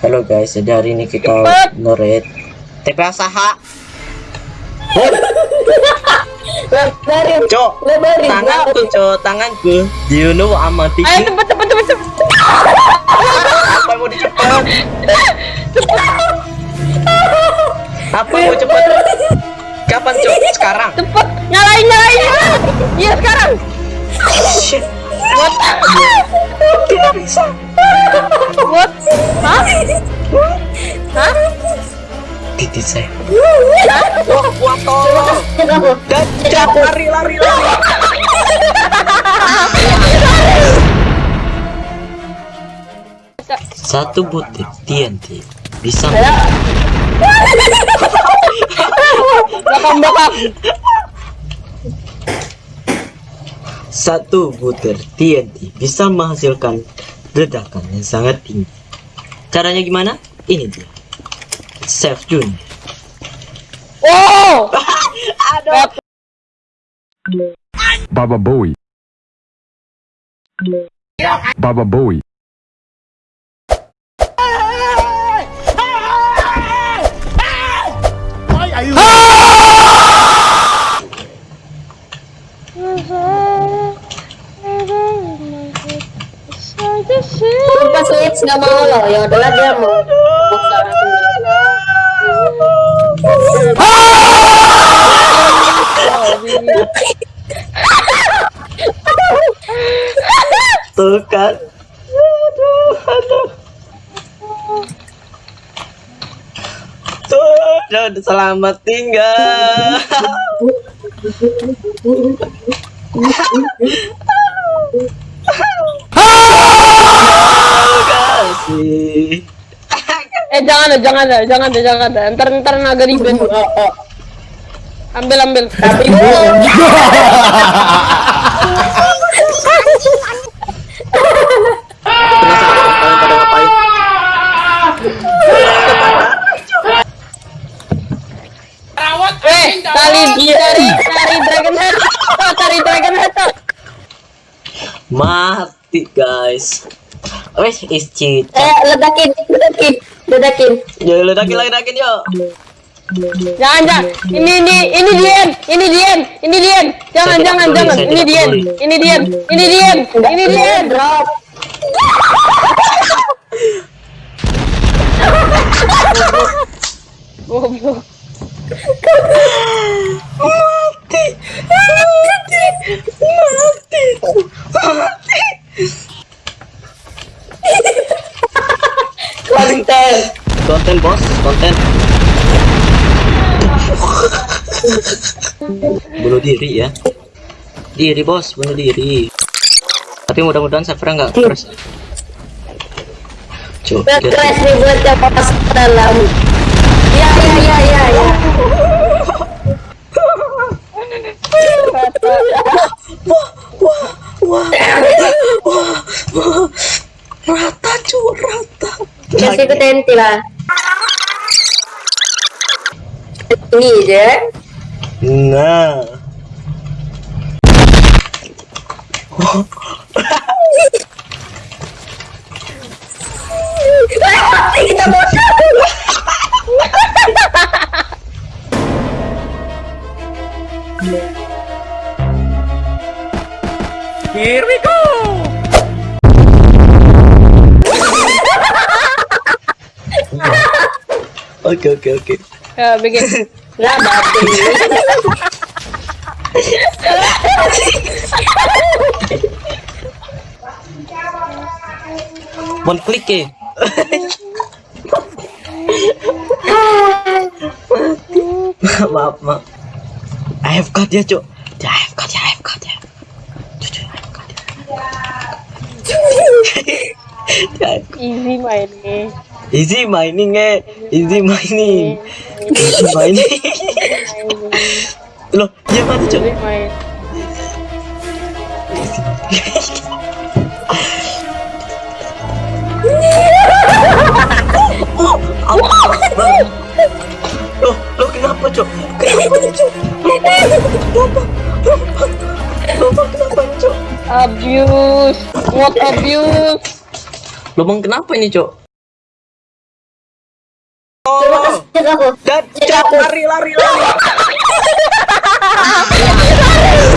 Halo guys, jadi hari ini kita ngerit TPA Saha. Lebarin. Cok, Lebarin. tanganku cok, tanganku. You know amati. Ayo cepet cepet cepet cepet. Apa mau dicepet? Apa yang mau cepet? Kapan cok? Sekarang. Cepet. Nyalain nyalain. Iya sekarang. Shit. What? Tidak bisa. What? Hah? Hah? Titit saya. Hah? Wah, gua tolong. Cok, lari lari lari. Satu butir TNT bisa Belakang belakang. Satu butir TNT bisa menghasilkan ledakan yang sangat tinggi. Caranya gimana? Ini dia. Save Jun. Oh. Aduh. Baba Bowie. Baba Bowie. Pas Lips nggak mau loh, ya udahlah dia mau. Tuh kan. Aduh, aduh. Tuh, selamat tinggal. Kasih. Eh jangan deh, jangan deh, jangan deh, jangan deh. Ntar ntar naga ribet. Ambil ambil. Tapi Penasaran kalian pada ngapain? eh tali dragon head. Oh, tari dragon head. Mati guys. Wes is cheat. Eh ledakin, ledakin, ledakin. Ya ledakin ledakin yuk. Jangan jangan. Ini ini ini Dian, ini Dian, ini Dian. Jangan Saya jangan jangan. Ini tidak Dian, ini Dian, ini Dian, ini Dian. Drop. Goblok. Mati. Mati. Mati. Mati. Konten. Konten bunuh diri ya. Diri bos, bunuh diri. Tapi mudah-mudahan server nggak crash. Coba crash nih buat yang pas dalam. Ya ya ya ya ya. Rata cu, rata. Kasih ke tenti lah. Ini aja. Nah. Kita bosan. Here we go. Oke oke oke. Ya bikin. Batin. Mon klik ya. maaf maaf. AFK dia cuk. Dia AFK dia AFK dia. Cucu AFK dia. Dia AFK. Easy mainnya. Easy mining eh. Easy mining. Loh, dia. Loh, loh kenapa cuk? Abuse. What abuse? Lubang kenapa ini, Cok? jaga aku. Dan lari lari lari.